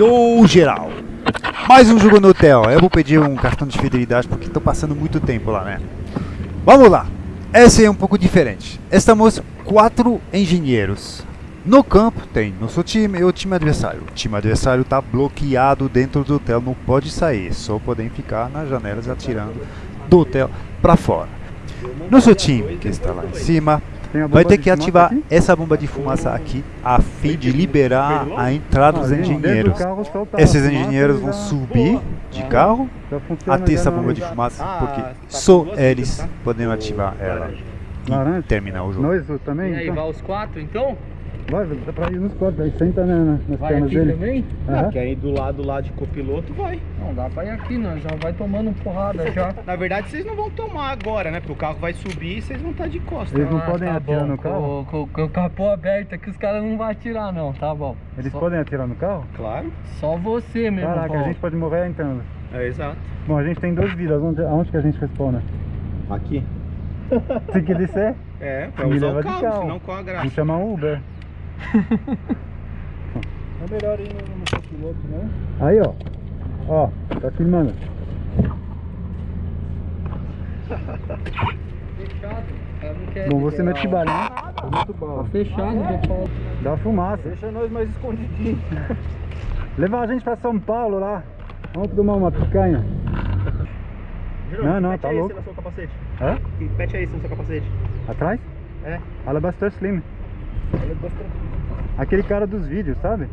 Yo, geral! Mais um jogo no hotel. Eu vou pedir um cartão de fidelidade porque estou passando muito tempo lá, né? Vamos lá! Esse é um pouco diferente. Estamos quatro engenheiros. No campo tem nosso time e o time adversário. O time adversário está bloqueado dentro do hotel, não pode sair. Só podem ficar nas janelas atirando do hotel para fora. Nosso time, que está lá em cima, vai ter que ativar essa bomba de fumaça aqui a fim de liberar a entrada dos engenheiros. Esses engenheiros vão subir de carro até essa bomba de fumaça, porque só eles podem ativar ela e terminar o jogo. Nós também? E aí, então? vai os quatro então? Vai, dá pra ir nos quatro, aí senta né, nas Vai pernas aqui dele. também? Aham. Ah, quer ir do lado lá de copiloto, vai. Não, dá pra ir aqui, nós já vai tomando porrada já. Na verdade, vocês não vão tomar agora, né? Porque o carro vai subir e vocês vão estar de costas. Eles não Ah, podem tá atirar bom. no carro? Com, com- com o capô aberto aqui, os caras não vão atirar não, tá bom. Eles só, podem atirar no carro? Claro. Só você mesmo, Caraca, a Paulo. gente pode morrer entrando. É, exato. Bom, a gente tem duas vidas, onde, aonde que a gente respawna? Aqui. Se que disser, É, pra usar o carro, carro. senão qual a graça? vamos chamar um Uber. É melhor ir no, no copiloto, né? Aí, ó. Ó, tá filmando. Fechado. não quer Bom, você mete o- bala? Muito Tá fechado, Paulo. Dá fumaça. Deixa nós mais escondidinhos. Leva a gente pra São Paulo lá. Vamos tomar uma picanha. Não, não, Pete tá é esse louco. no seu capacete. Hã? Que pet é esse no seu capacete? Atrás? É. Alabaster Slim. Ele Aquele cara dos vídeos, sabe?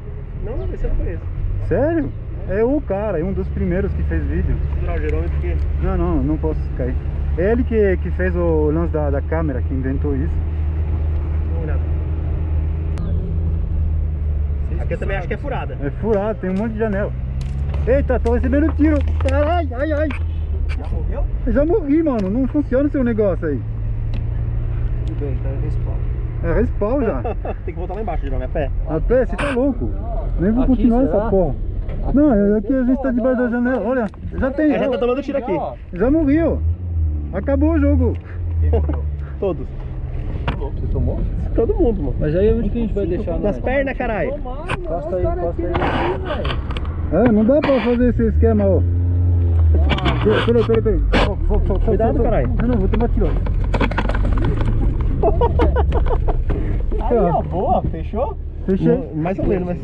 Não, esse eu não conheço. Sério? É o cara, é um dos primeiros que fez vídeo. Vou segurar o gerômetro porque... Não, não, não posso cair. É ele que, que fez o lance da, da câmera, que inventou isso. Aqui eu também acho que é furada. É furado, tem um monte de janela. Eita, tô recebendo tiro. Ai, ai, ai. Já morreu? Eu já morri, mano. Não funciona o seu negócio aí. Tudo bem, tá respawn. É respawn já. Tem que voltar lá embaixo, Jerome, a pé. A pé, você tá louco. Nem vou Aqui, continuar será? essa porra. Não, é aqui a gente tá debaixo da janela. Olha, já tem. É, já tá tomando tiro aqui. Já morreu. Acabou o jogo. Todos. Você tomou? Todo mundo, mano. Mas aí onde que a gente vai deixar? Nas pernas, caralho. Encosta aí, encosta aí. É, não dá pra fazer esse esquema, ó. Peraí, peraí, peraí. Cuidado, caralho. Não, não, vou tomar tiro. Aí, ó, boa, fechou? Fechei. Mais ou menos, mas...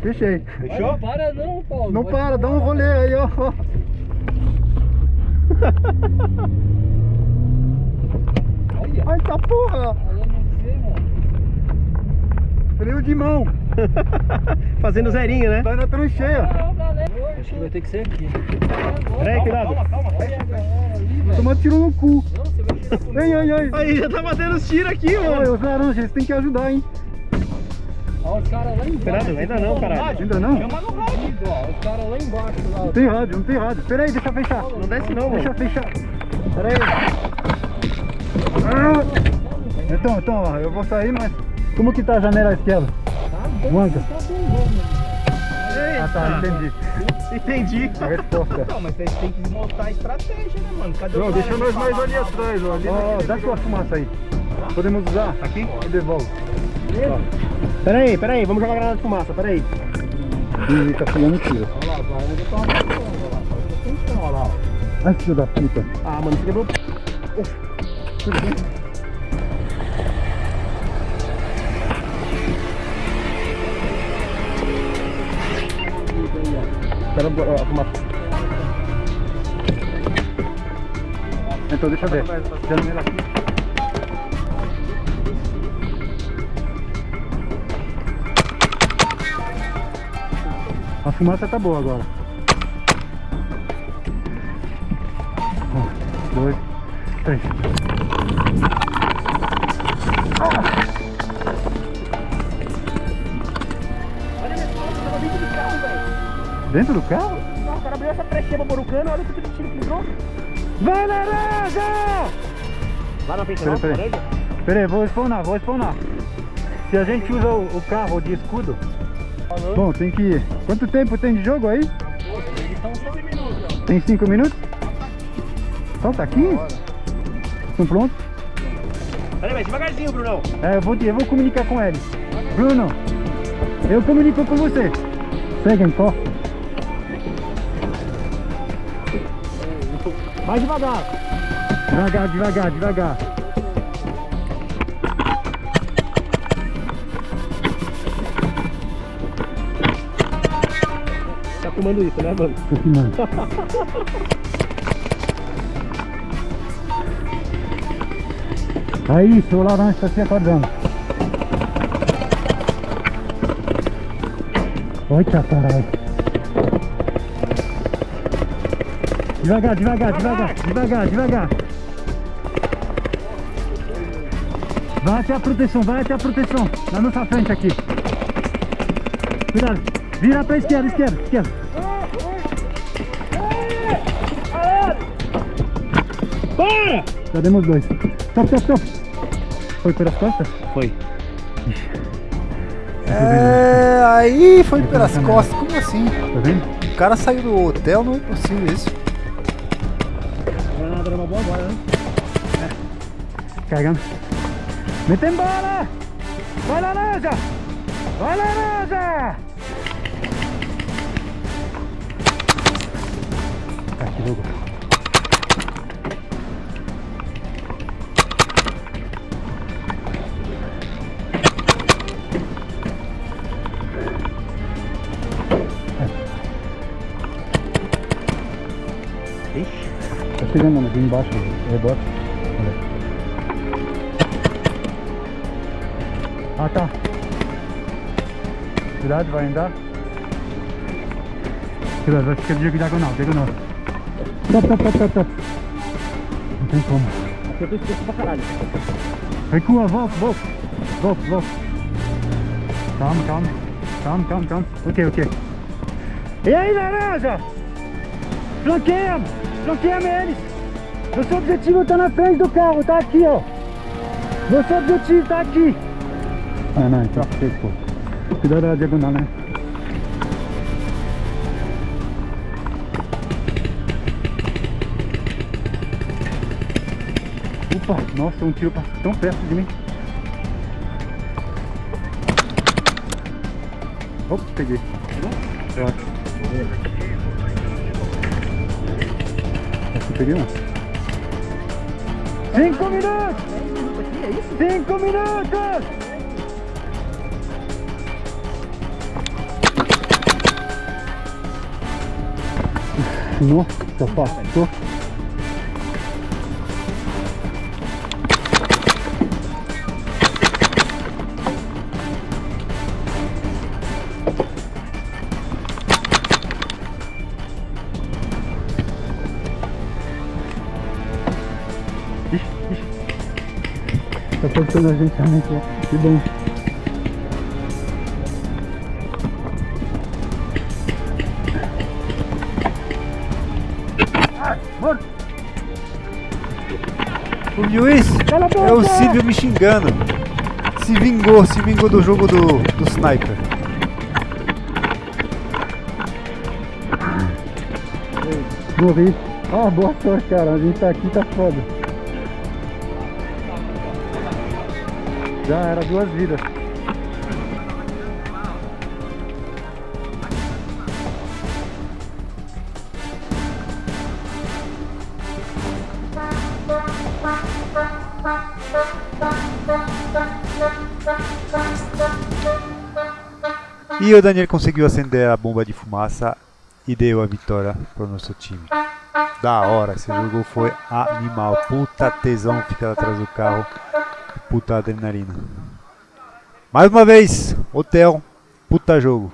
Fechei. Fechou? Não para não, Paulo. Não para, dá um rolê aí, ó. Olha. Ai, tá porra. Freio de mão. Fazendo zerinho, né? Tá na trancheia. Não. Acho que vai ter que ser aqui. Peraí, cuidado. Olha a galera ali, velho. Tomar tiro no cu. Não, Ai, ai, ai. Aí, já tá batendo os tiros aqui, mano. os laranjas, eles têm que ajudar, hein? Ó, os caras lá embaixo. Ainda não, caralho. Ainda não? Chama no rádio, ó. Os caras lá embaixo. Lá. Não tem rádio, não tem rádio. Pera aí, deixa eu fechar. Não desce não, Deixa mano. fechar. Pera aí. Ah! Então, então, ó, eu vou sair, mas... Como que tá a janela esquerda? Tá bom, Manca. tá. Ah, tá, entendi. Entendi. A resposta. Não, mas vocês têm que montar a estratégia, né, mano? Cadê Não, o deixa cara nós mais ali atrás, ó. Ali Ó, dá sua fumaça aí. Podemos usar? Aqui? E devolve. Pera aí, pera aí, vamos jogar granada de fumaça, pera aí. Ih, tá pulando tiro. Olha lá, vai. Ele tá matando, olha lá. Olha lá. ó. Ai, filho da puta. Ah, mano, você quebrou. Espera a fumaça. Então, deixa eu ver. Janela aqui. A fumaça tá boa agora. Um, dois, três. Olha Dentro do carro? Não, o cara abriu essa brechinha baborucana, olha o tipo de tiro que entrou. Vai, laranja! Lá na frente, Pera, não, pera. laranja? Pera aí, vou spawnar, vou spawnar. Se a gente usa o, o carro de escudo... Bom, tem que... Quanto tempo tem de jogo aí? Então são 15 minutos, ó. Tem 5 minutos? Falta 15? Estão prontos? Pera aí, mas devagarzinho, Brunão. É, eu vou, eu vou comunicar com ele. Bruno, eu comunico com você. Pega, encosta. Mais devagar. Devagar, devagar, devagar. Tá filmando isso, né, mano? Tô filmando. Aí, seu laranja está se acordando. Eita caralho. Devagar, devagar, devagar, devagar, devagar. Vai até a proteção, vai até a proteção. Na nossa frente aqui. Cuidado. Vira pra esquerda, esquerda, esquerda. Para! Já demos dois. Stop, stop, stop. Foi pelas costas? Foi. É, aí foi pelas costas. Como assim? Tá vendo? O cara saiu do hotel, não é possível isso. Não nada uma boa agora, né? Carregando. Metem bola! Vai laranja! Vai laranja! Ah, que louco. Chegando aqui embaixo, rebote. Olha. Ah tá. Cuidado, vai andar. Cuidado, vai ficar de diagonal, diagonal. Stop, stop, stop, stop, stop. Não tem como. Aqui eu tô escuro pra caralho. Recua, volta, volta. Volta, volta. Calma, calma. Calma, calma, calma. Ok, ok. E aí, laranja? Flanqueia! Flanqueia eles! Nosso objetivo tá na frente do carro, tá aqui, ó. Nosso objetivo tá aqui. Ah, não, então pô. Cuidado da diagonal, né? Opa, nossa, um tiro passou tão perto de mim. Opa, peguei. Eu acho. Acho que peguei um. Cinco minutos! Cinco minutos! Nossa, passou. Tá cortando a gente realmente, ó. Que bom. O juiz é o Silvio me xingando. Se vingou, se vingou do jogo do, do sniper. Morri. Ah, boa sorte, cara. A gente tá aqui, tá foda. Já era duas vidas. E o Daniel conseguiu acender a bomba de fumaça e deu a vitória para o nosso time. Da hora, esse jogo foi animal. Puta tesão ficar atrás do carro. Puta adrenalina. Mais uma vez, hotel, puta jogo.